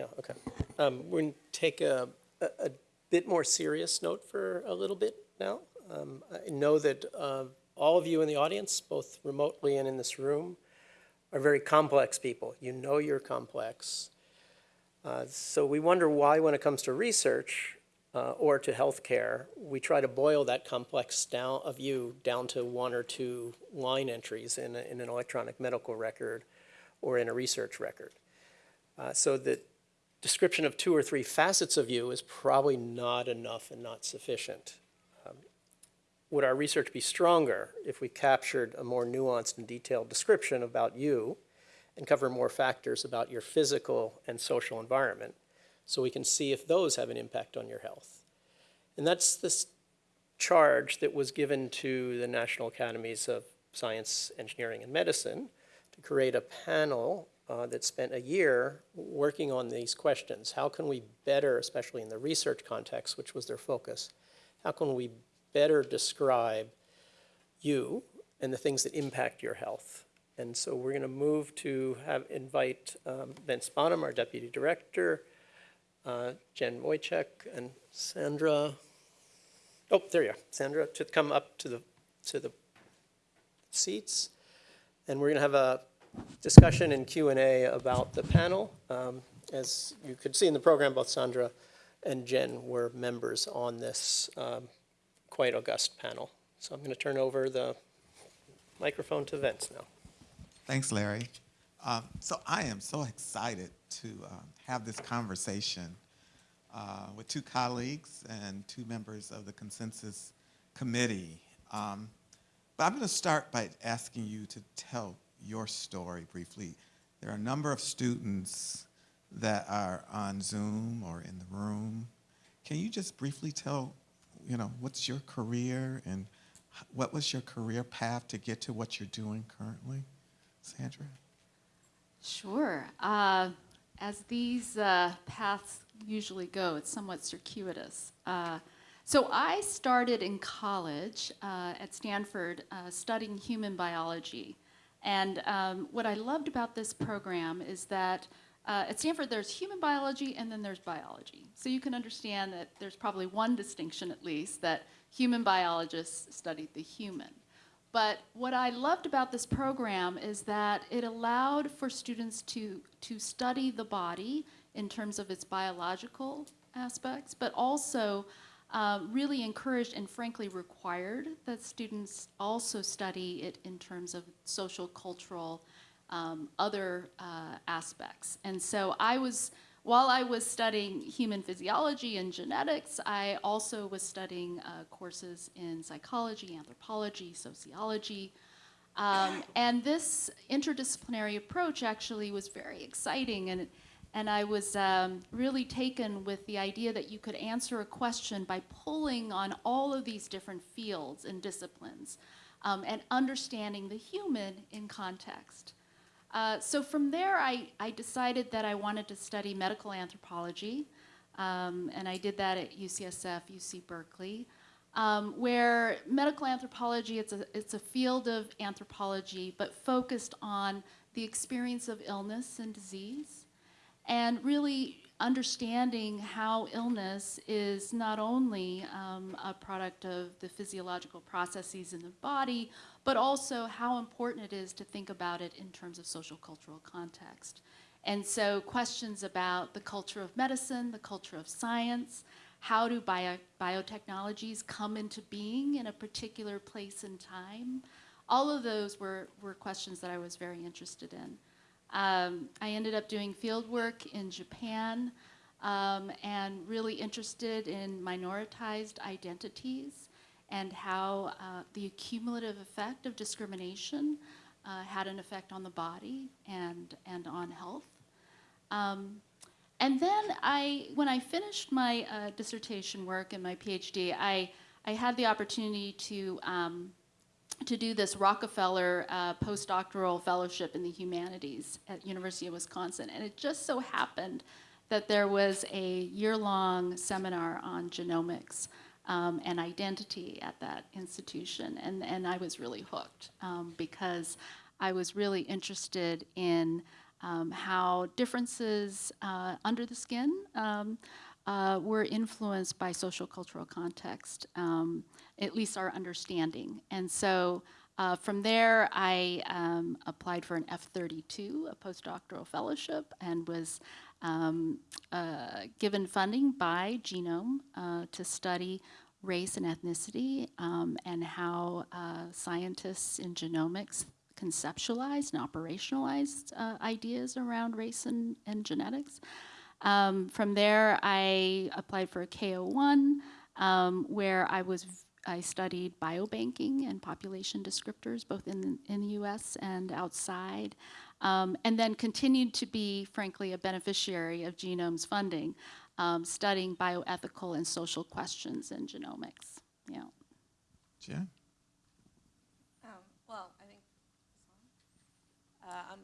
Yeah, okay. Um, We're going to take a, a a bit more serious note for a little bit now. Um, I know that uh, all of you in the audience, both remotely and in this room, are very complex people. You know you're complex. Uh, So we wonder why, when it comes to research uh, or to healthcare, we try to boil that complex down of you down to one or two line entries in, a- in an electronic medical record or in a research record. Uh, So the description of two or three facets of you is probably not enough and not sufficient. Um, Would our research be stronger if we captured a more nuanced and detailed description about you and cover more factors about your physical and social environment so we can see if those have an impact on your health? And that's this charge that was given to the National Academies of Science, Engineering, and Medicine to create a panel uh, that spent a year working on these questions. How can we better, especially in the research context, which was their focus, how can we better describe you and the things that impact your health? And so we're going to move to have invite um, Vince Bonham, our deputy director, uh, Jen Wojcik, and Sandra. Oh, there you are, Sandra, to come up to the to the seats, and we're going to have a discussion and Q and A about the panel. Um, As you could see in the program, both Sandra and Jen were members on this um, quite august panel. So I'm going to turn over the microphone to Vince now. Thanks, Larry. Um, so I am so excited to um, have this conversation uh, with two colleagues and two members of the consensus committee. Um, but I'm going to start by asking you to tell your story briefly. There are a number of students that are on Zoom or in the room. Can you just briefly tell, you know, what's your career and what was your career path to get to what you're doing currently? Sandra? Sure. Uh, as these uh, paths usually go, it's somewhat circuitous. Uh, so I started in college uh, at Stanford uh, studying human biology. And um, what I loved about this program is that uh, at Stanford there's human biology and then there's biology. So you can understand that there's probably one distinction at least that human biologists studied the human. But what I loved about this program is that it allowed for students to, to study the body in terms of its biological aspects, but also uh, really encouraged and frankly required that students also study it in terms of social, cultural, um, other uh, aspects. And so I was, while I was studying human physiology and genetics, I also was studying uh, courses in psychology, anthropology, sociology. Um, and this interdisciplinary approach actually was very exciting and and I was um, really taken with the idea that you could answer a question by pulling on all of these different fields and disciplines um, and understanding the human in context. Uh, so from there, I, I decided that I wanted to study medical anthropology, um, and I did that at UCSF, UC Berkeley, um, where medical anthropology, it's a, it's a field of anthropology, but focused on the experience of illness and disease and really understanding how illness is not only um, a product of the physiological processes in the body, but also how important it is to think about it in terms of social cultural context. And so questions about the culture of medicine, the culture of science, how do bio biotechnologies come into being in a particular place and time, all of those were, were questions that I was very interested in. Um, I ended up doing field work in Japan um, and really interested in minoritized identities and how uh, the accumulative effect of discrimination uh, had an effect on the body and, and on health. Um, and then I, when I finished my uh, dissertation work and my PhD, I, I had the opportunity to um, to do this Rockefeller uh, postdoctoral fellowship in the humanities at University of Wisconsin. And it just so happened that there was a year-long seminar on genomics um, and identity at that institution. And, and I was really hooked um, because I was really interested in um, how differences uh, under the skin um, uh, were influenced by social cultural context, um, at least our understanding. And so uh, from there, I um, applied for an F32, a postdoctoral fellowship, and was um, uh, given funding by Genome uh, to study race and ethnicity um, and how uh, scientists in genomics conceptualized and operationalized uh, ideas around race and, and genetics. Um, from there, I applied for a KO1, um, where I was I studied biobanking and population descriptors, both in the, in the U.S. and outside, um, and then continued to be, frankly, a beneficiary of Genome's funding, um, studying bioethical and social questions in genomics. Yeah. Jen? Um, well, I think uh, um,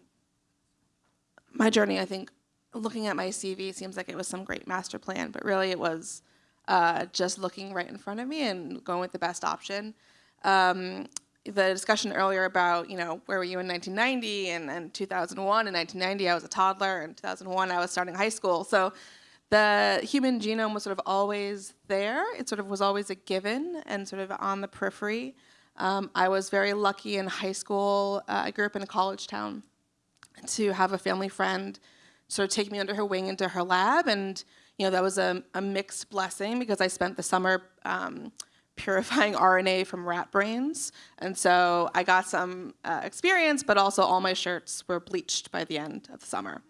my journey. I think looking at my CV seems like it was some great master plan, but really it was uh, just looking right in front of me and going with the best option. Um, the discussion earlier about you know where were you in 1990 and, and 2001 in 1990 I was a toddler. And 2001 I was starting high school. So the human genome was sort of always there. It sort of was always a given and sort of on the periphery. Um, I was very lucky in high school. Uh, I grew up in a college town to have a family friend sort of take me under her wing into her lab and you know that was a, a mixed blessing because I spent the summer um, purifying RNA from rat brains. And so I got some uh, experience, but also all my shirts were bleached by the end of the summer.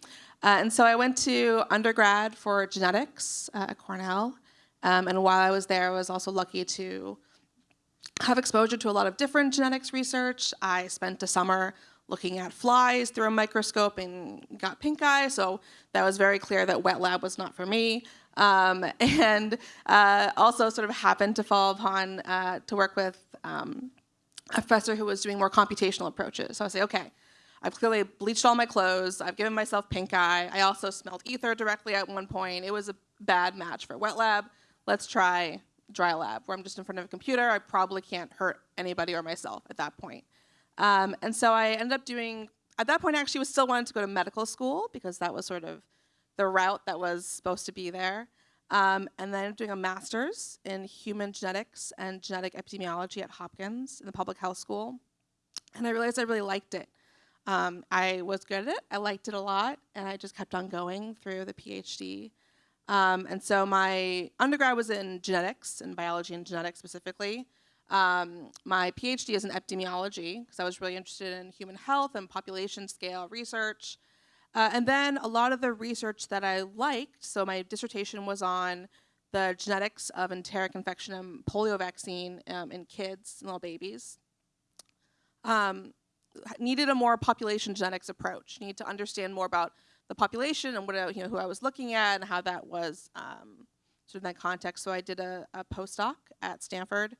Uh, and so I went to undergrad for genetics uh, at Cornell. Um, and while I was there, I was also lucky to have exposure to a lot of different genetics research. I spent a summer looking at flies through a microscope and got pink eye, so that was very clear that wet lab was not for me. Um, and uh, also sort of happened to fall upon uh, to work with um, a professor who was doing more computational approaches. So I say, okay, I've clearly bleached all my clothes. I've given myself pink eye. I also smelled ether directly at one point. It was a bad match for wet lab. Let's try dry lab, where I'm just in front of a computer. I probably can't hurt anybody or myself at that point. Um, and so I ended up doing, at that point I actually was still wanting to go to medical school because that was sort of the route that was supposed to be there. Um, and then doing a master's in human genetics and genetic epidemiology at Hopkins in the public health school. And I realized I really liked it. Um, I was good at it, I liked it a lot, and I just kept on going through the PhD. Um, and so my undergrad was in genetics and biology and genetics specifically. Um, my PhD is in epidemiology because I was really interested in human health and population scale research. Uh, and then a lot of the research that I liked, so my dissertation was on the genetics of enteric infection and polio vaccine um, in kids, little babies. Um, needed a more population genetics approach. Need to understand more about the population and what you know who I was looking at and how that was um, sort of in that context. So I did a, a postdoc at Stanford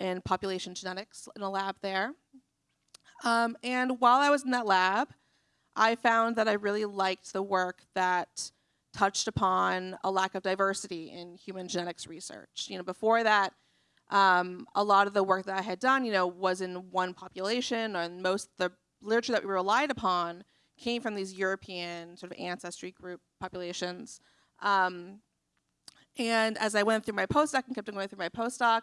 in population genetics in a lab there. Um, and while I was in that lab, I found that I really liked the work that touched upon a lack of diversity in human genetics research. You know, before that, um, a lot of the work that I had done, you know, was in one population, and most the literature that we relied upon came from these European sort of ancestry group populations. Um, and as I went through my postdoc and kept going through my postdoc,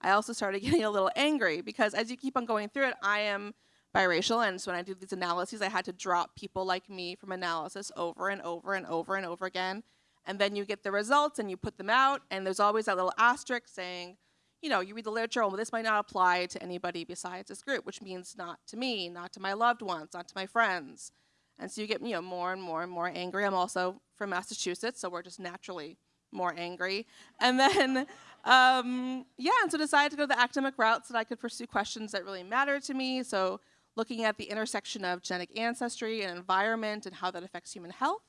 I also started getting a little angry because as you keep on going through it, I am biracial, and so when I do these analyses, I had to drop people like me from analysis over and over and over and over again. And then you get the results and you put them out, and there's always that little asterisk saying, you know, you read the literature, well, this might not apply to anybody besides this group, which means not to me, not to my loved ones, not to my friends. And so you get, you know, more and more and more angry. I'm also from Massachusetts, so we're just naturally more angry. And then, um, yeah, and so decided to go the academic route so that I could pursue questions that really mattered to me. So looking at the intersection of genetic ancestry and environment and how that affects human health.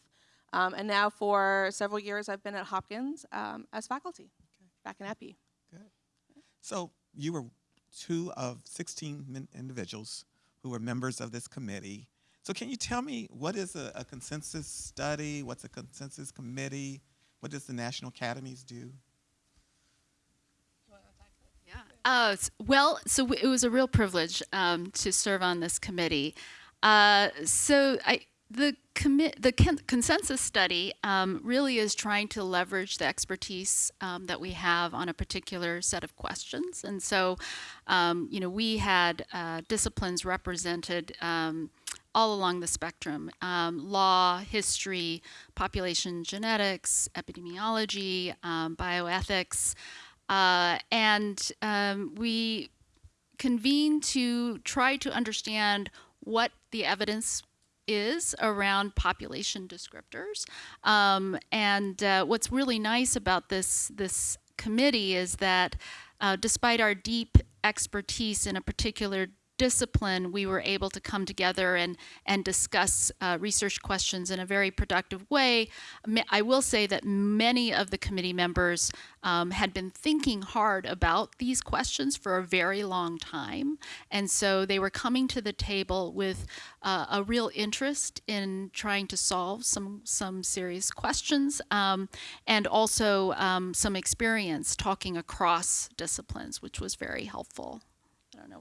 Um, and now for several years, I've been at Hopkins um, as faculty back in Epi. Good. So you were two of 16 min- individuals who were members of this committee. So can you tell me what is a, a consensus study? What's a consensus committee? What does the National Academies do? Yeah. Uh, well, so it was a real privilege um, to serve on this committee. Uh, so I, the the con- consensus study um, really is trying to leverage the expertise um, that we have on a particular set of questions, and so um, you know we had uh, disciplines represented. Um, all along the spectrum um, law, history, population genetics, epidemiology, um, bioethics. Uh, and um, we convene to try to understand what the evidence is around population descriptors. Um, and uh, what's really nice about this this committee is that uh, despite our deep expertise in a particular discipline, we were able to come together and, and discuss uh, research questions in a very productive way. I will say that many of the committee members um, had been thinking hard about these questions for a very long time. And so they were coming to the table with uh, a real interest in trying to solve some, some serious questions um, and also um, some experience talking across disciplines, which was very helpful. I don't know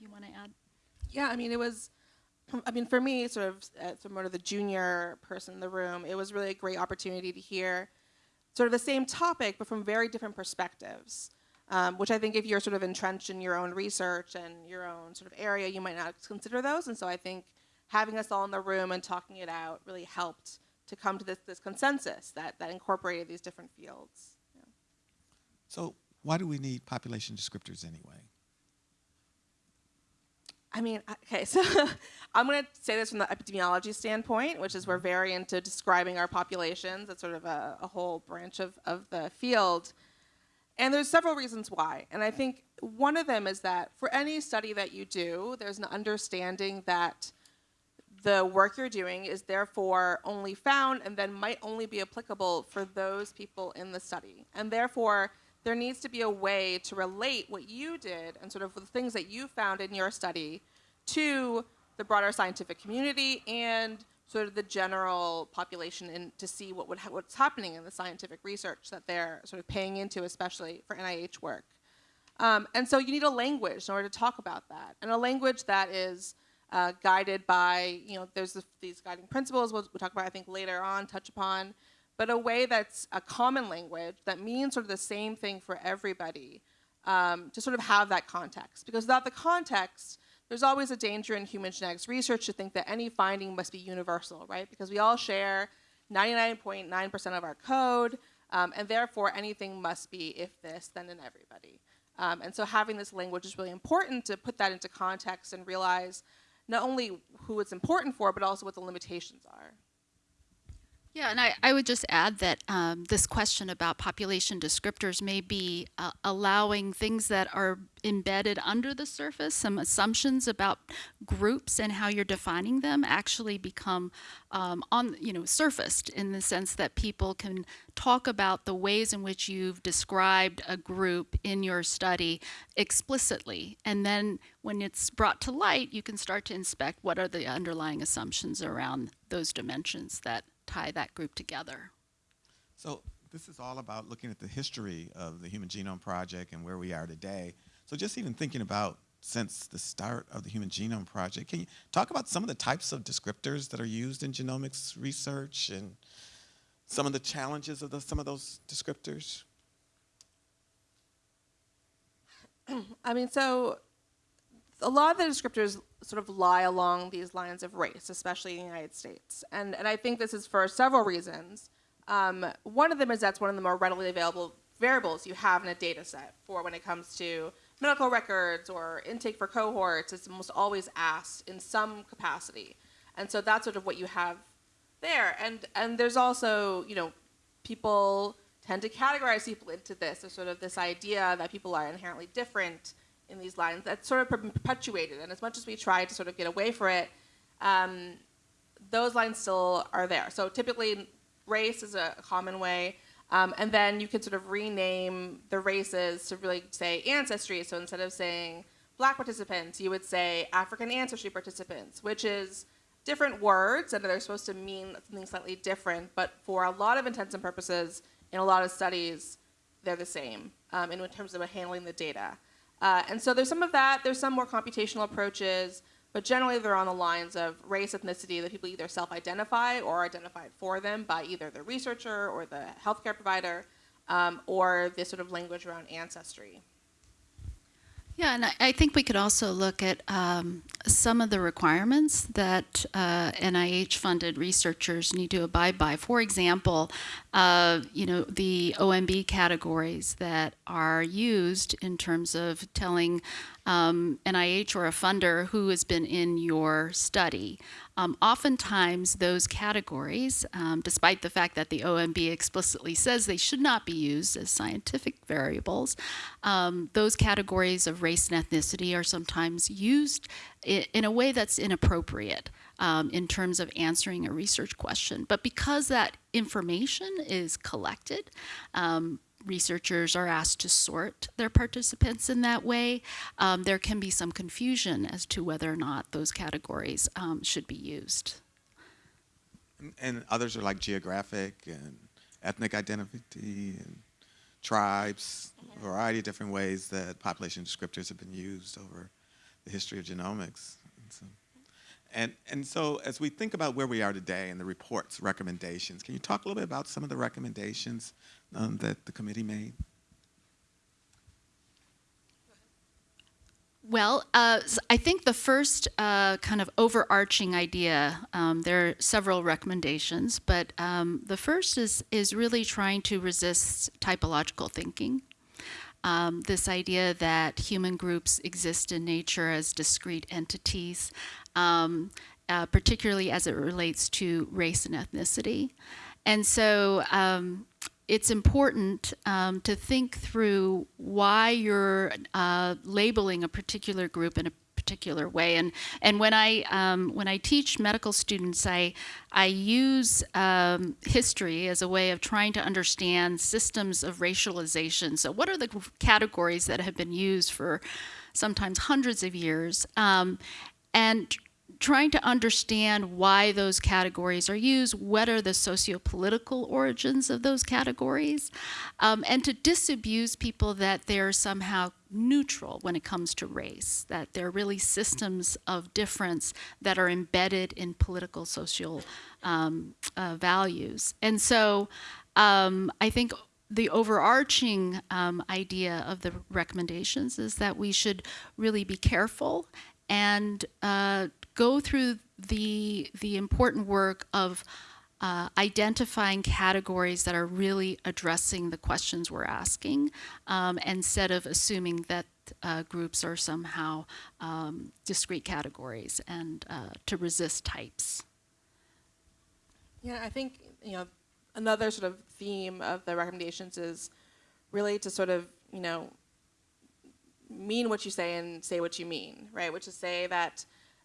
you want to add. Yeah, I mean, it was. I mean, for me, sort of, uh, sort of the junior person in the room, it was really a great opportunity to hear sort of the same topic, but from very different perspectives. Um, which I think, if you're sort of entrenched in your own research and your own sort of area, you might not consider those. And so I think having us all in the room and talking it out really helped to come to this, this consensus that, that incorporated these different fields. Yeah. So why do we need population descriptors anyway? I mean, okay, so I'm going to say this from the epidemiology standpoint, which is we're very into describing our populations. It's sort of a, a whole branch of, of the field. And there's several reasons why. And I think one of them is that for any study that you do, there's an understanding that the work you're doing is therefore only found and then might only be applicable for those people in the study. And therefore, there needs to be a way to relate what you did and sort of the things that you found in your study to the broader scientific community and sort of the general population and to see what would ha- what's happening in the scientific research that they're sort of paying into, especially for NIH work. Um, and so you need a language in order to talk about that, and a language that is uh, guided by, you know, there's the, these guiding principles we'll, we'll talk about, I think, later on, touch upon, but a way that's a common language that means sort of the same thing for everybody um, to sort of have that context. Because without the context, there's always a danger in human genetics research to think that any finding must be universal, right? Because we all share 99.9% of our code, um, and therefore anything must be if this, then in everybody. Um, and so having this language is really important to put that into context and realize not only who it's important for, but also what the limitations are. Yeah, and I, I would just add that um, this question about population descriptors may be uh, allowing things that are embedded under the surface, some assumptions about groups and how you're defining them, actually become um, on you know surfaced in the sense that people can talk about the ways in which you've described a group in your study explicitly, and then when it's brought to light, you can start to inspect what are the underlying assumptions around those dimensions that tie that group together. So this is all about looking at the history of the Human Genome Project and where we are today. So just even thinking about since the start of the Human Genome Project, can you talk about some of the types of descriptors that are used in genomics research and some of the challenges of the, some of those descriptors? I mean, so a lot of the descriptors sort of lie along these lines of race, especially in the United States. And, and I think this is for several reasons. Um, one of them is that's one of the more readily available variables you have in a data set for when it comes to medical records or intake for cohorts. It's almost always asked in some capacity. And so that's sort of what you have there. And, and there's also, you know, people tend to categorize people into this. There's sort of this idea that people are inherently different in these lines that's sort of perpetuated. And as much as we try to sort of get away from it, um, those lines still are there. So typically, race is a common way. Um, and then you can sort of rename the races to really say ancestry. So instead of saying black participants, you would say African ancestry participants, which is different words and they're supposed to mean something slightly different. But for a lot of intents and purposes, in a lot of studies, they're the same um, in terms of handling the data. Uh, and so there's some of that. There's some more computational approaches. but generally they're on the lines of race, ethnicity that people either self-identify or identified for them by either the researcher or the healthcare provider, um, or this sort of language around ancestry. Yeah, and I, think we could also look at um, some of the requirements that uh, NIH-funded researchers need to abide by. For example, uh, you know, the OMB categories that are used in terms of telling um, NIH or a funder who has been in your study. Um, oftentimes, those categories, um, despite the fact that the OMB explicitly says they should not be used as scientific variables, um, those categories of race and ethnicity are sometimes used i- in a way that's inappropriate um, in terms of answering a research question. But because that information is collected, um, researchers are asked to sort their participants in that way, um, there can be some confusion as to whether or not those categories um, should be used. And others are like geographic and ethnic identity and tribes, a variety of different ways that population descriptors have been used over the history of genomics. And so, and, and so as we think about where we are today and the report's recommendations, can you talk a little bit about some of the recommendations um, that the committee made? Well, uh, I think the first uh, kind of overarching idea, um, there are several recommendations, but um, the first is, is really trying to resist typological thinking. Um, this idea that human groups exist in nature as discrete entities, um, uh, particularly as it relates to race and ethnicity. And so um, it's important um, to think through why you're uh, labeling a particular group in a particular way. And and when I um, when I teach medical students, I I use um, history as a way of trying to understand systems of racialization. So what are the categories that have been used for sometimes hundreds of years? Um, and trying to understand why those categories are used, what are the socio-political origins of those categories, um, and to disabuse people that they're somehow neutral when it comes to race, that they're really systems of difference that are embedded in political, social um, uh, values. And so um, I think the overarching um, idea of the recommendations is that we should really be careful and uh, go through the the important work of uh, identifying categories that are really addressing the questions we're asking, um, instead of assuming that uh, groups are somehow um, discrete categories and uh, to resist types. Yeah, I think you know another sort of theme of the recommendations is really to sort of you know mean what you say and say what you mean, right? Which is say that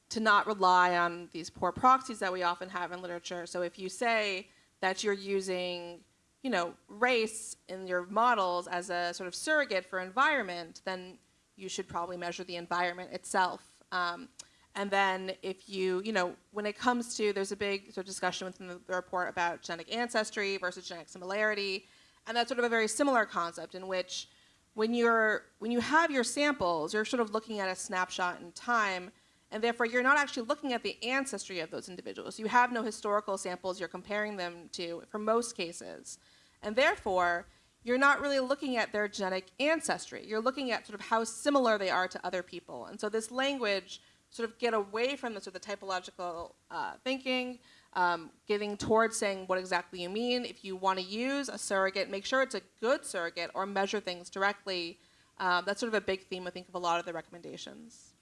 to not rely on these poor proxies that we often have in literature. So if you say that you're using you know race in your models as a sort of surrogate for environment, then you should probably measure the environment itself. Um, and then if you, you know, when it comes to, there's a big sort of discussion within the, the report about genetic ancestry versus genetic similarity. And that's sort of a very similar concept in which when you're, when you have your samples, you're sort of looking at a snapshot in time, and therefore you're not actually looking at the ancestry of those individuals. You have no historical samples you're comparing them to for most cases. And therefore, you're not really looking at their genetic ancestry. You're looking at sort of how similar they are to other people. And so this language sort of get away from the sort of the typological uh, thinking, um, getting towards saying what exactly you mean. If you want to use a surrogate, make sure it's a good surrogate or measure things directly. Um, that's sort of a big theme, I think, of a lot of the recommendations.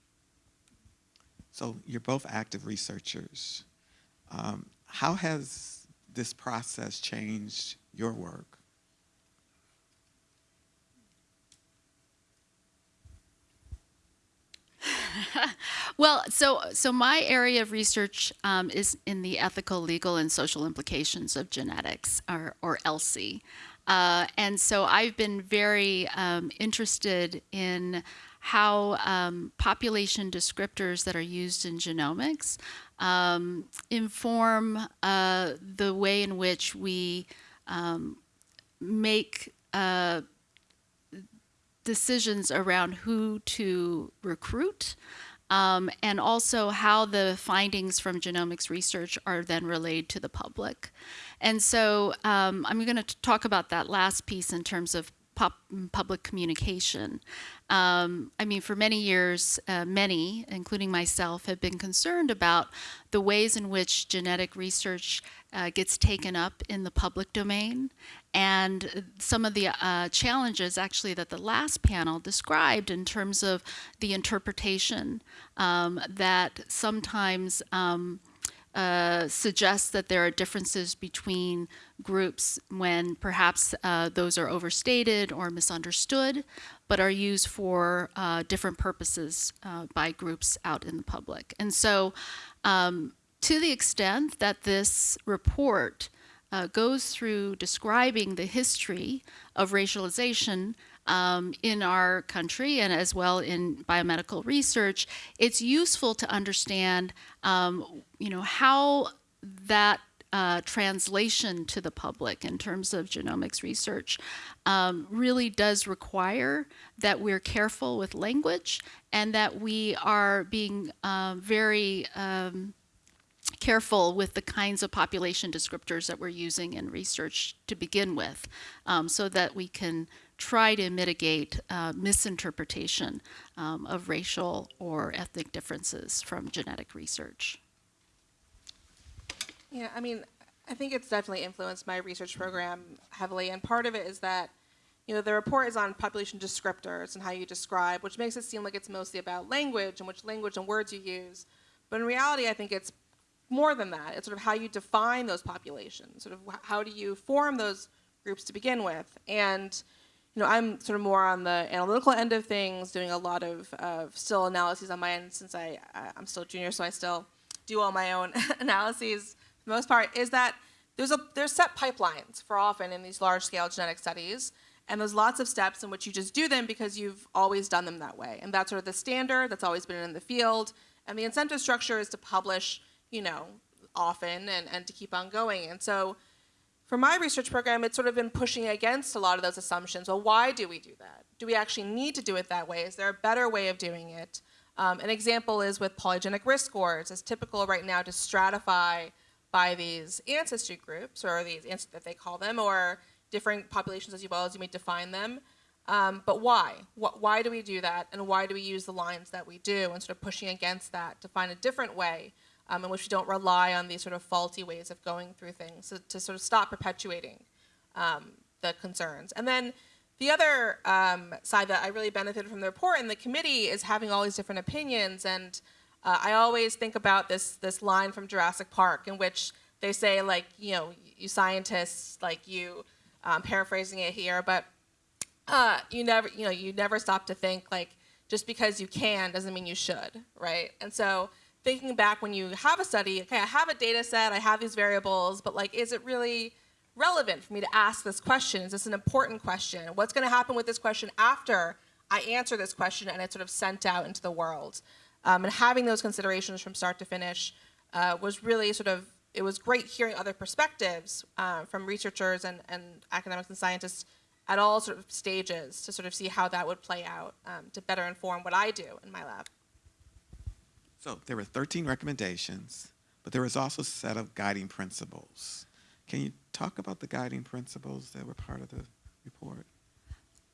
So you're both active researchers. Um, how has this process changed your work? Well, so so my area of research um, is in the ethical, legal, and social implications of genetics, or, or ELSI. Uh, and so I've been very um, interested in how um, population descriptors that are used in genomics um, inform uh, the way in which we um, make uh, decisions around who to recruit um, and also how the findings from genomics research are then relayed to the public. And so um, I'm going to talk about that last piece in terms of pop, public communication. Um, I mean, for many years, uh, many, including myself, have been concerned about the ways in which genetic research uh, gets taken up in the public domain and some of the uh, challenges actually that the last panel described in terms of the interpretation um, that sometimes um, uh, suggests that there are differences between groups when perhaps uh, those are overstated or misunderstood, but are used for uh, different purposes uh, by groups out in the public. And so, um, to the extent that this report uh, goes through describing the history of racialization um, in our country and as well in biomedical research, it's useful to understand, um, you know, how that uh, translation to the public in terms of genomics research um, really does require that we're careful with language and that we are being uh, very um, careful with the kinds of population descriptors that we're using in research to begin with um, so that we can try to mitigate uh, misinterpretation um, of racial or ethnic differences from genetic research. Yeah, I mean, I think it's definitely influenced my research program heavily, and part of it is that, you know, the report is on population descriptors and how you describe, which makes it seem like it's mostly about language and which language and words you use. But in reality, I think it's more than that. It's sort of how you define those populations, sort of how do you form those groups to begin with. And, you know, I'm sort of more on the analytical end of things, doing a lot of uh, still analyses on my end since I, I'm still junior, so I still do all my own analyses the most part, is that there's a there's set pipelines for often in these large scale genetic studies. And there's lots of steps in which you just do them because you've always done them that way. And that's sort of the standard that's always been in the field. And the incentive structure is to publish, you know, often and, and to keep on going. And so for my research program, it's sort of been pushing against a lot of those assumptions. Well, why do we do that? Do we actually need to do it that way? Is there a better way of doing it? Um, an example is with polygenic risk scores. It's typical right now to stratify by these ancestry groups, or these that they call them, or different populations as you well as you may define them. Um, but why? Wh- why do we do that, and why do we use the lines that we do, and sort of pushing against that to find a different way um, in which we don't rely on these sort of faulty ways of going through things, so to sort of stop perpetuating um, the concerns. And then the other um, side that I really benefited from the report and the committee is having all these different opinions. And uh, I always think about this this line from Jurassic Park in which they say like you know you scientists like you um, paraphrasing it here, but uh, you never you know you never stop to think like just because you can doesn't mean you should, right? And so thinking back when you have a study, okay, I have a data set, I have these variables, but like, is it really relevant for me to ask this question? Is this an important question? What's going to happen with this question after I answer this question and it's sort of sent out into the world? Um, and having those considerations from start to finish uh, was really sort of, it was great hearing other perspectives uh, from researchers and, and academics and scientists at all sort of stages to sort of see how that would play out um, to better inform what I do in my lab. So there were 13 recommendations, but there was also a set of guiding principles. Can you talk about the guiding principles that were part of the report?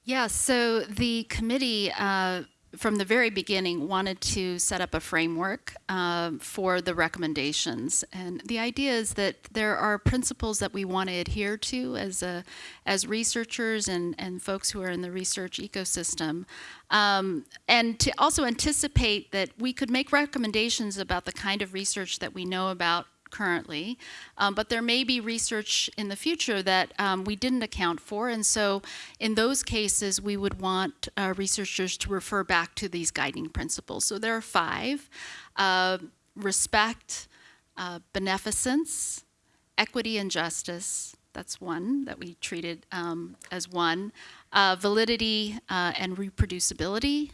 Yeah, so the committee, uh, from the very beginning, wanted to set up a framework um, for the recommendations. And the idea is that there are principles that we want to adhere to as, a, as researchers and, and folks who are in the research ecosystem. Um, and to also anticipate that we could make recommendations about the kind of research that we know about currently, um, but there may be research in the future that um, we didn't account for, and so in those cases, we would want uh, researchers to refer back to these guiding principles. So there are five: uh, respect, uh, beneficence, equity, and justice. That's one that we treated um, as one. Uh, validity uh, and reproducibility,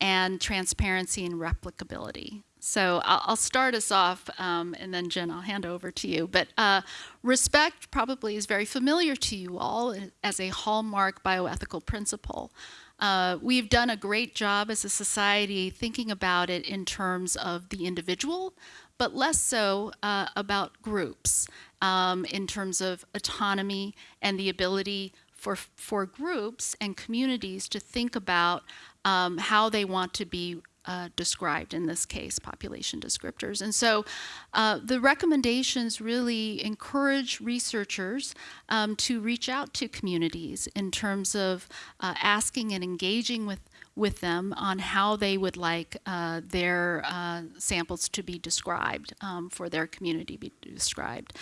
and transparency and replicability. So I'll, I'll start us off, um, and then Jen, I'll hand over to you. But uh, respect probably is very familiar to you all as a hallmark bioethical principle. Uh, we've done a great job as a society thinking about it in terms of the individual, but less so uh, about groups um, in terms of autonomy and the ability for, for groups and communities to think about um, how they want to be uh, described, in this case, population descriptors. And so uh, the recommendations really encourage researchers um, to reach out to communities in terms of uh, asking and engaging with with them on how they would like uh, their uh, samples to be described um, for their community be described.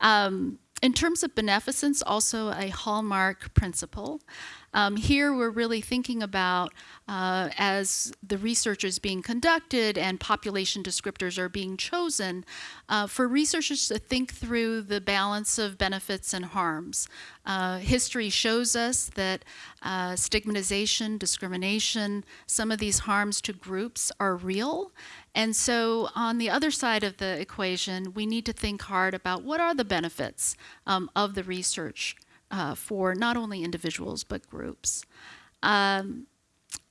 Um, in terms of beneficence, also a hallmark principle. Um, here we're really thinking about uh, as the research is being conducted and population descriptors are being chosen, uh, for researchers to think through the balance of benefits and harms. Uh, history shows us that uh, stigmatization, discrimination, some of these harms to groups are real. And so on the other side of the equation, we need to think hard about what are the benefits um, of the research uh, for not only individuals but groups. Um,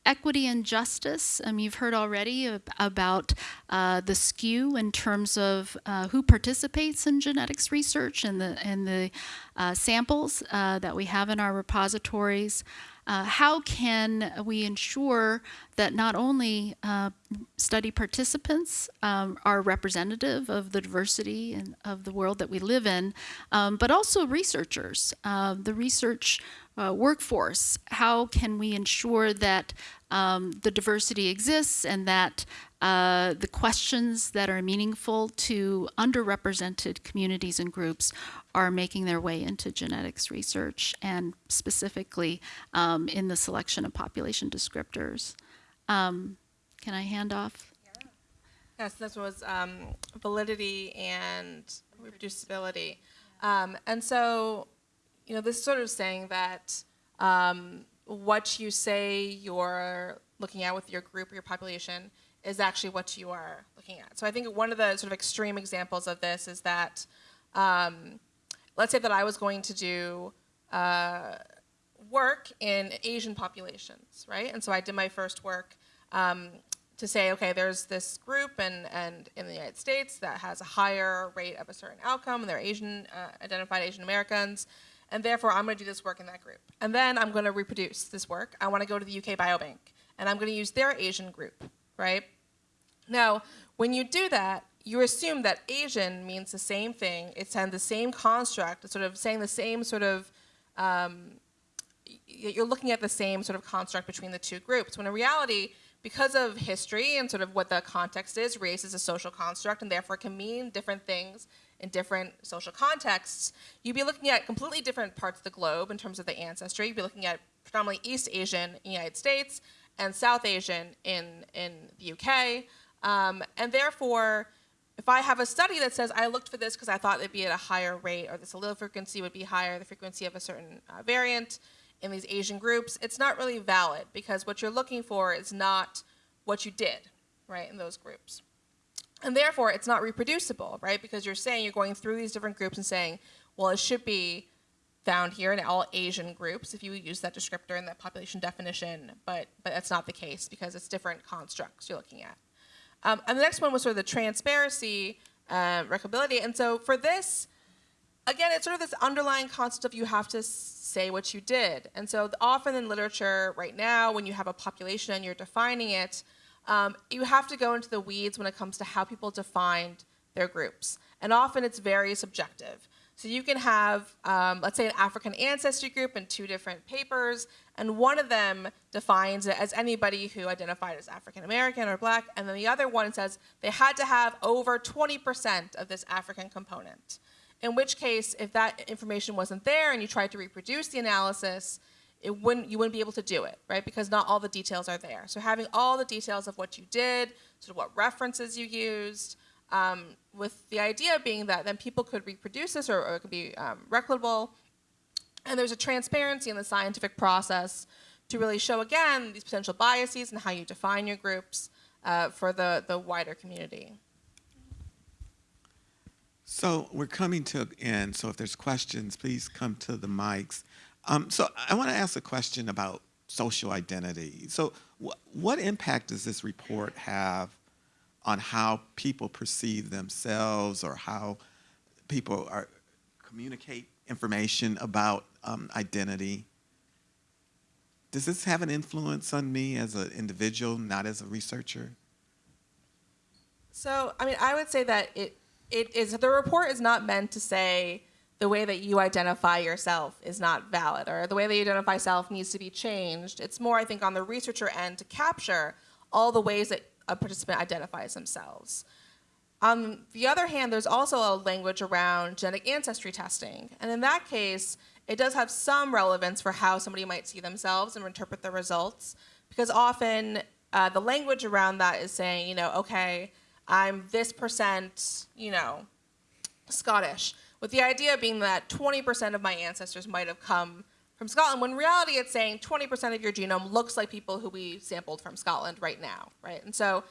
equity and justice, um, you've heard already ab about uh, the skew in terms of uh, who participates in genetics research and the, and the uh, samples uh, that we have in our repositories. Uh, how can we ensure that not only uh, study participants um, are representative of the diversity and of the world that we live in, um, but also researchers, uh, the research uh, workforce? How can we ensure that um, the diversity exists and that uh, the questions that are meaningful to underrepresented communities and groups are making their way into genetics research and specifically um, in the selection of population descriptors. Um, can I hand off? Yes, this was um, validity and reproducibility. Um, and so, you know, this is sort of saying that um, what you say you're looking at with your group or your population is actually what you are looking at. So I think one of the sort of extreme examples of this is that, um, let's say that I was going to do uh, work in Asian populations, right? And so I did my first work um, to say, okay, there's this group and, and in the United States that has a higher rate of a certain outcome, and they're Asian, uh, identified Asian Americans, and therefore I'm going to do this work in that group. And then I'm going to reproduce this work. I want to go to the UK Biobank, and I'm going to use their Asian group, right? Now, when you do that, you assume that Asian means the same thing. It's had the same construct. Sort of saying the same sort of, um, you're looking at the same sort of construct between the two groups. When in reality, because of history and sort of what the context is, race is a social construct and therefore can mean different things in different social contexts. You'd be looking at completely different parts of the globe in terms of the ancestry. You'd be looking at predominantly East Asian in the United States and South Asian in, in the UK. Um, and therefore, if I have a study that says I looked for this because I thought it'd be at a higher rate or this allele frequency would be higher, the frequency of a certain uh, variant in these Asian groups, it's not really valid because what you're looking for is not what you did, right, in those groups. And therefore, it's not reproducible, right, because you're saying you're going through these different groups and saying, well, it should be found here in all Asian groups if you use that descriptor and that population definition, but, but that's not the case because it's different constructs you're looking at. Um, and the next one was sort of the transparency, uh. And so for this, again, it's sort of this underlying concept of you have to say what you did. And so often in literature right now, when you have a population and you're defining it, um, you have to go into the weeds when it comes to how people defined their groups. And often it's very subjective. So you can have, um, let's say, an African ancestry group in two different papers, and one of them defines it as anybody who identified as African American or black, and then the other one says they had to have over 20% of this African component. In which case, if that information wasn't there and you tried to reproduce the analysis, it wouldn't, you wouldn't be able to do it, right? Because not all the details are there. So having all the details of what you did, sort of what references you used, um, with the idea being that then people could reproduce this or, or it could be um, replicable. And there's a transparency in the scientific process to really show, again, these potential biases and how you define your groups. uh, for the, the wider community. So we're coming to an end. So if there's questions, please come to the mics. Um, so I want to ask a question about social identity. So wh- what impact does this report have on how people perceive themselves or how people are communicate information about um, identity? Does this have an influence on me as an individual, not as a researcher? So, I mean, I would say that it it is the report is not meant to say the way that you identify yourself is not valid or the way that you identify self needs to be changed. It's more, I think, on the researcher end to capture all the ways that a participant identifies themselves. On the other hand, there's also a language around genetic ancestry testing. And in that case, it does have some relevance for how somebody might see themselves and interpret the results. Because often uh, the language around that is saying, you know, okay, I'm this percent, you know, Scottish, with the idea being that 20% of my ancestors might have come from Scotland, when reality it's saying 20% of your genome looks like people who we sampled from Scotland right now, right? And so,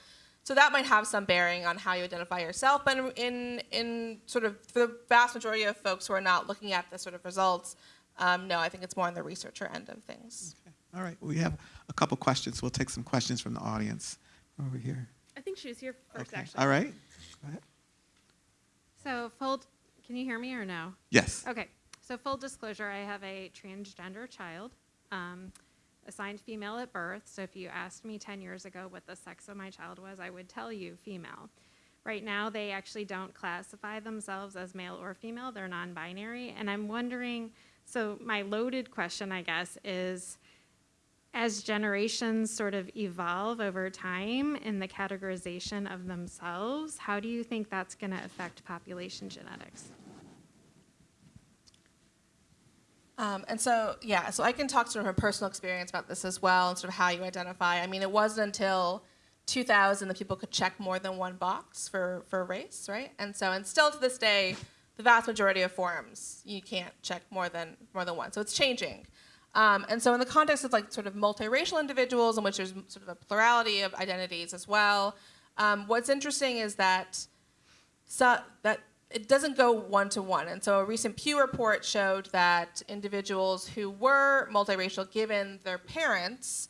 so that might have some bearing on how you identify yourself, but in, in, in sort of, for the vast majority of folks who are not looking at the sort of results, um, no, I think it's more on the researcher end of things. All right, we have a couple questions. We'll take some questions from the audience over here. I think she was here first, Okay. actually. All right. Go ahead. So full, can you hear me or no? Yes. Okay. So full disclosure, I have a transgender child, um, assigned female at birth. So if you asked me 10 years ago what the sex of my child was, I would tell you female. Right now, they actually don't classify themselves as male or female. They're non-binary. And I'm wondering, so my loaded question, I guess, is, as generations sort of evolve over time in the categorization of themselves, how do you think that's going to affect population genetics? Um, and so, yeah, so I can talk sort of from personal experience about this as well and sort of how you identify. I mean, it wasn't until 2000 that people could check more than one box for, for race, right? And so, and still to this day, the vast majority of forms, you can't check more than, more than one. So it's changing. Um, and so in the context of like sort of multiracial individuals in which there's sort of a plurality of identities as well, um, what's interesting is that so that it doesn't go one to one. And so a recent Pew report showed that individuals who were multiracial, given their parents,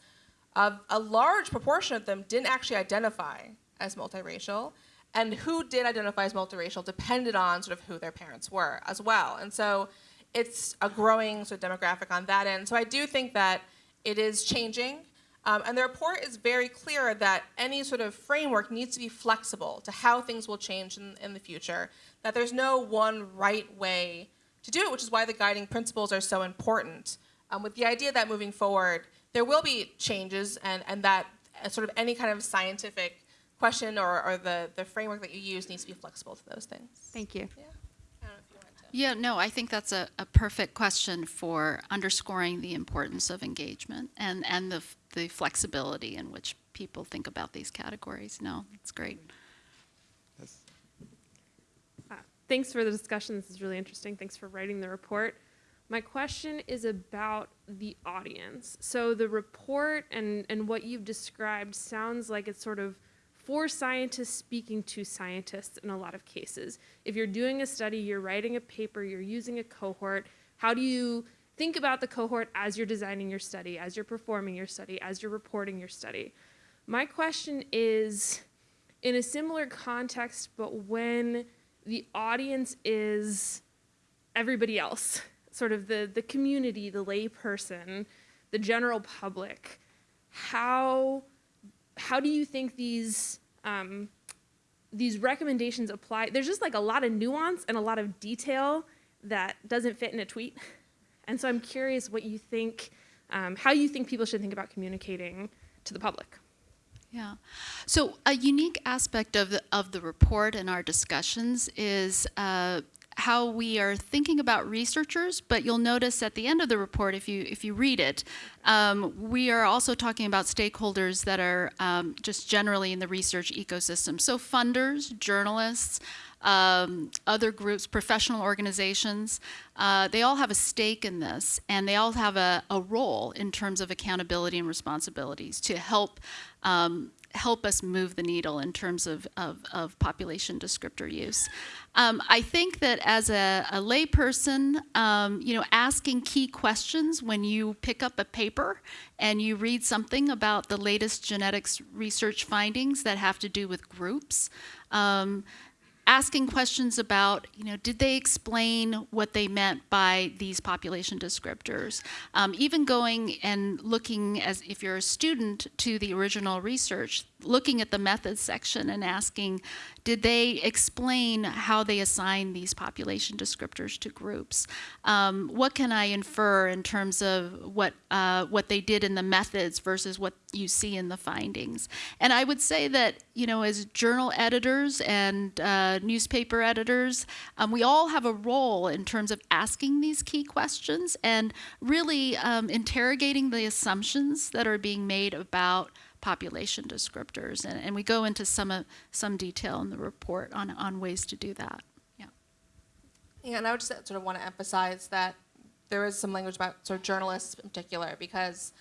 uh, a large proportion of them didn't actually identify as multiracial. And who did identify as multiracial depended on sort of who their parents were as well. And so it's a growing sort of demographic on that end. So I do think that it is changing. Um, and the report is very clear that any sort of framework needs to be flexible to how things will change in, in the future, that there's no one right way to do it, which is why the guiding principles are so important. Um, with the idea that moving forward, there will be changes and, and that uh, sort of any kind of scientific question or, or the, the framework that you use needs to be flexible to those things. Thank you. Yeah. I don't know if you wanted to. Yeah, no, I think that's a, a perfect question for underscoring the importance of engagement and, and the, the flexibility in which people think about these categories. No, it's great. Yes. Uh, Thanks for the discussion. This is really interesting. Thanks for writing the report. My question is about the audience. So the report and, and what you've described sounds like it's sort of for scientists speaking to scientists in a lot of cases. If you're doing a study, you're writing a paper, you're using a cohort, how do you think about the cohort as you're designing your study, as you're performing your study, as you're reporting your study? My question is in a similar context, but when the audience is everybody else, sort of the, the community, the layperson, the general public, how, how do you think these, um, these recommendations apply? There's just like a lot of nuance and a lot of detail that doesn't fit in a tweet. And so I'm curious what you think, um, how you think people should think about communicating to the public. Yeah. So a unique aspect of the, of the report and our discussions is uh, how we are thinking about researchers. But you'll notice at the end of the report, if you if you read it, um, we are also talking about stakeholders that are um, just generally in the research ecosystem. So funders, journalists. Um, other groups, professional organizations, uh, they all have a stake in this, and they all have a, a role in terms of accountability and responsibilities to help um, help us move the needle in terms of, of, of population descriptor use. Um, I think that as a, a layperson, um, you know, asking key questions when you pick up a paper and you read something about the latest genetics research findings that have to do with groups, um, asking questions about, you know, did they explain what they meant by these population descriptors? Um, even going and looking as if you're a student to the original research, looking at the methods section and asking, did they explain how they assign these population descriptors to groups? Um, what can I infer in terms of what uh, what they did in the methods versus what you see in the findings? And I would say that you know, as journal editors and uh, newspaper editors, um, we all have a role in terms of asking these key questions and really um, interrogating the assumptions that are being made about population descriptors. And, and we go into some, some detail in the report on, on ways to do that. Yeah. Yeah, and I would just sort of want to emphasize that there is some language about sort of journalists in particular, because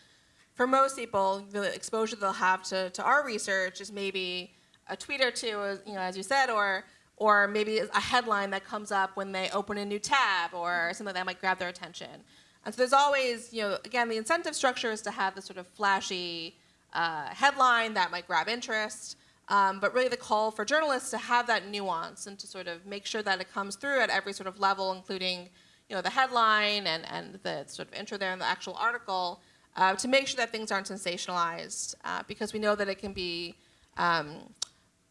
for most people, the exposure they'll have to, to our research is maybe a tweet or two, you know, as you said, or or maybe a headline that comes up when they open a new tab or something that might grab their attention. And so there's always, you know, again, the incentive structure is to have this sort of flashy uh, headline that might grab interest. Um, but really, the call for journalists to have that nuance and to sort of make sure that it comes through at every sort of level, including, you know, the headline and, and the sort of intro there in the actual article, uh, to make sure that things aren't sensationalized, uh, because we know that it can be um,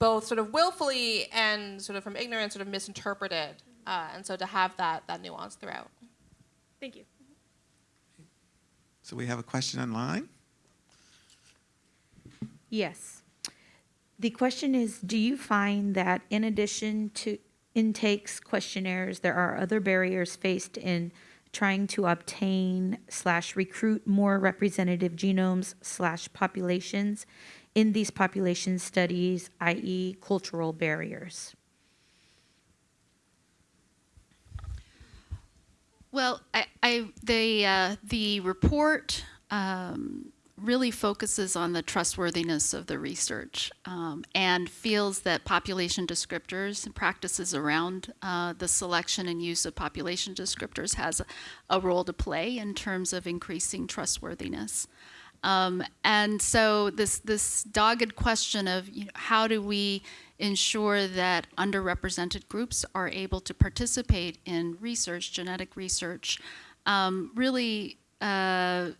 both sort of willfully and sort of from ignorance sort of misinterpreted. Uh, and so to have that that nuance throughout. Thank you. So we have a question online. Yes. The question is, do you find that in addition to intakes questionnaires, there are other barriers faced in trying to obtain slash recruit more representative genomes slash populations in these population studies, i.e. cultural barriers? Well, I, I the uh, the report um, really focuses on the trustworthiness of the research um, and feels that population descriptors and practices around uh, the selection and use of population descriptors has a, a role to play in terms of increasing trustworthiness. Um, and so this this dogged question of you know, how do we ensure that underrepresented groups are able to participate in research, genetic research, um, really uh,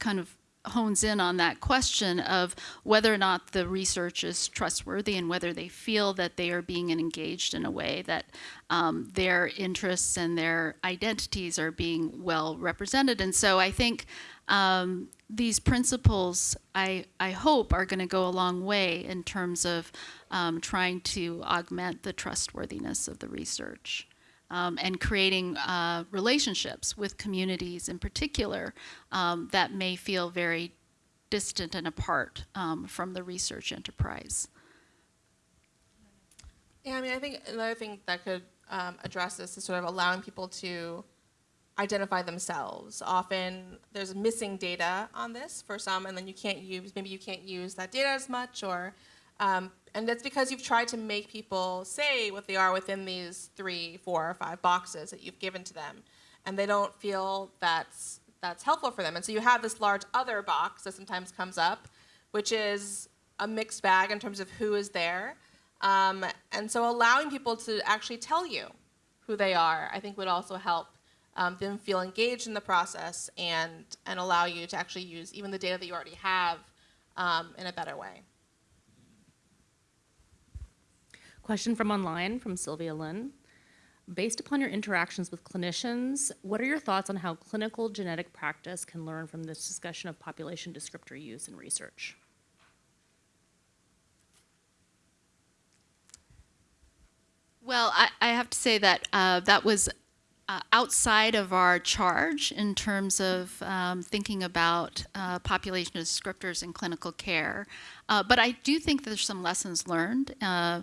kind of hones in on that question of whether or not the research is trustworthy and whether they feel that they are being engaged in a way that um, their interests and their identities are being well represented. And so I think um, these principles, I, I hope, are going to go a long way in terms of um, trying to augment the trustworthiness of the research um, and creating uh, relationships with communities in particular um, that may feel very distant and apart um, from the research enterprise. Yeah, I mean, I think another thing that could um, address this is sort of allowing people to identify themselves. Often there's missing data on this for some, and then you can't use, maybe you can't use that data as much, or, um, and that's because you've tried to make people say what they are within these three, four, or five boxes that you've given to them, and they don't feel that's that's helpful for them. And so you have this large other box that sometimes comes up, which is a mixed bag in terms of who is there. Um, and so allowing people to actually tell you who they are, I think would also help um, them feel engaged in the process and, and allow you to actually use even the data that you already have um, in a better way. Question from online from Sylvia Lynn. Based upon your interactions with clinicians, what are your thoughts on how clinical genetic practice can learn from this discussion of population descriptor use in research? Well, I, I have to say that uh, that was uh, outside of our charge in terms of um, thinking about uh, population descriptors in clinical care. Uh, but I do think there's some lessons learned, uh,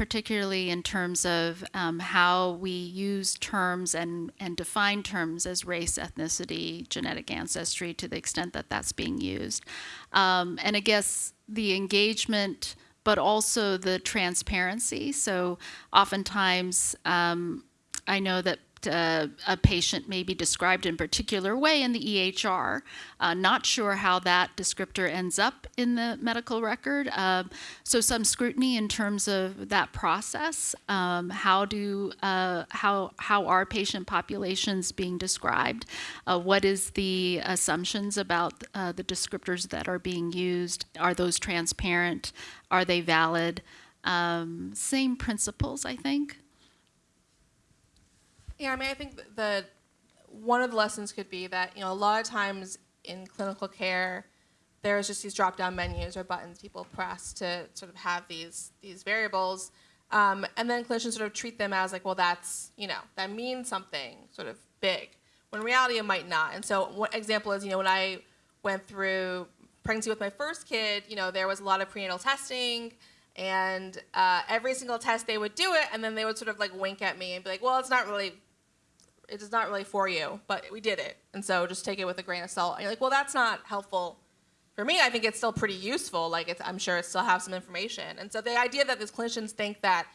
particularly in terms of um, how we use terms and, and define terms as race, ethnicity, genetic ancestry to the extent that that's being used. Um, and I guess the engagement, but also the transparency. So oftentimes, um, I know that uh, a patient may be described in a particular way in the EHR. Uh, not sure how that descriptor ends up in the medical record. Um, so some scrutiny in terms of that process. Um, how do uh, how how are patient populations being described? Uh, what is the assumptions about uh, the descriptors that are being used? Are those transparent? Are they valid? Um, same principles, I think. Yeah, I mean, I think th- the one of the lessons could be that you know a lot of times in clinical care, there's just these drop-down menus or buttons people press to sort of have these these variables, um, and then clinicians sort of treat them as like, well, that's you know that means something sort of big, when in reality it might not. And so, one example is you know when I went through pregnancy with my first kid, you know there was a lot of prenatal testing and uh, every single test they would do it and then they would sort of like wink at me and be like well it's not really it is not really for you but we did it. And so just take it with a grain of salt. And you're like well that's not helpful for me. I think it's still pretty useful. Like it's, i'm sure it still has some information. And so the idea that these clinicians think that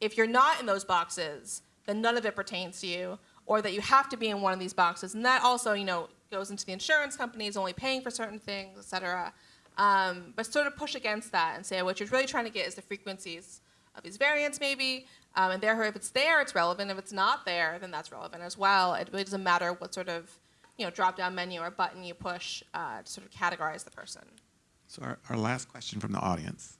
if you're not in those boxes then none of it pertains to you or that you have to be in one of these boxes. And that also you know goes into the insurance companies only paying for certain things et cetera. Um, but sort of push against that and say what you're really trying to get is the frequencies of these variants maybe um, and therefore if it's there it's relevant if it's not there then that's relevant as well it really doesn't matter what sort of you know drop down menu or button you push uh, to sort of categorize the person So our, our last question from the audience.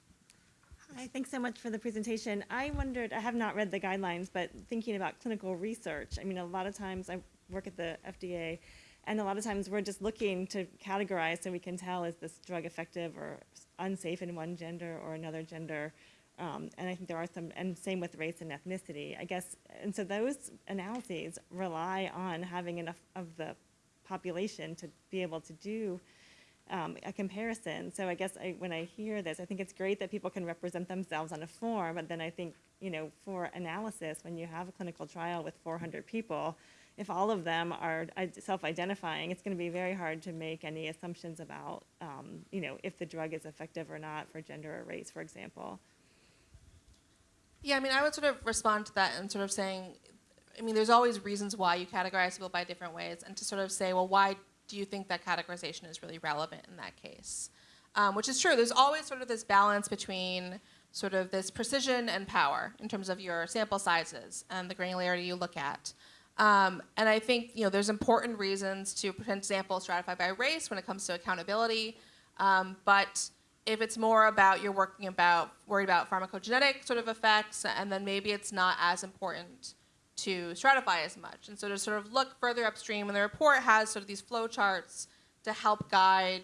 Hi, thanks so much for the presentation. I wondered, I have not read the guidelines, but thinking about clinical research, I mean, a lot of times I work at the FDA, and a lot of times we're just looking to categorize so we can tell is this drug effective or unsafe in one gender or another gender. Um, and I think there are some, and same with race and ethnicity, I guess. And so those analyses rely on having enough of the population to be able to do um, a comparison. So I guess I, when I hear this, I think it's great that people can represent themselves on a form, but then I think, you know, for analysis, when you have a clinical trial with 400 people, if all of them are self-identifying, it's going to be very hard to make any assumptions about, um, you know, if the drug is effective or not for gender or race, for example. Yeah i mean i would sort of respond to that and sort of saying i mean there's always reasons why you categorize people by different ways and to sort of say well why do you think that categorization is really relevant in that case? Um, which is true. There's always sort of this balance between sort of this precision and power in terms of your sample sizes and the granularity you look at. Um, and I think you know there's important reasons to pretend sample stratify by race when it comes to accountability. Um, but if it's more about you're working about worried about pharmacogenetic sort of effects, and then maybe it's not as important to stratify as much. And so to sort of look further upstream, and the report has sort of these flow charts to help guide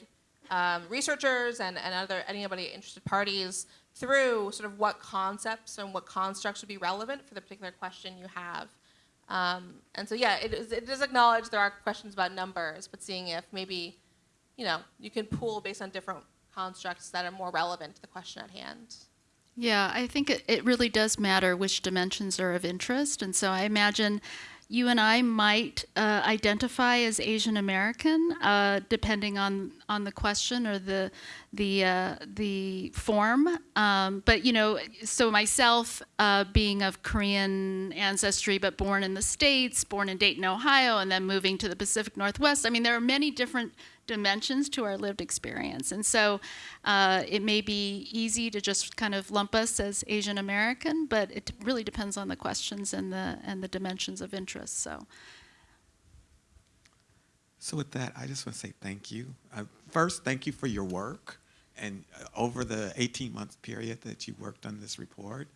um, researchers and, and other anybody interested parties through sort of what concepts and what constructs would be relevant for the particular question you have. Um, and so, yeah, it, is, it does acknowledge there are questions about numbers, but seeing if maybe, you know, you can pool based on different constructs that are more relevant to the question at hand. Yeah, I think it, it really does matter which dimensions are of interest. And so I imagine you and I might uh, identify as Asian American, uh, depending on, on the question or the the uh, the form. Um, but you know, so myself uh, being of Korean ancestry, but born in the states, born in Dayton, Ohio, and then moving to the Pacific Northwest. I mean, there are many different dimensions to our lived experience, and so uh, it may be easy to just kind of lump us as Asian American, but it really depends on the questions and the and the dimensions of interest. So. So with that, I just want to say thank you. Uh, first, thank you for your work and uh, over the 18 month period that you worked on this report.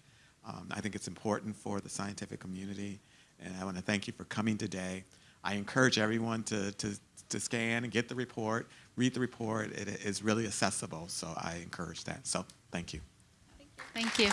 Um, I think it's important for the scientific community, and I want to thank you for coming today. I encourage everyone to, to, to scan and get the report, read the report. It is really accessible, so I encourage that. So thank you. Thank you.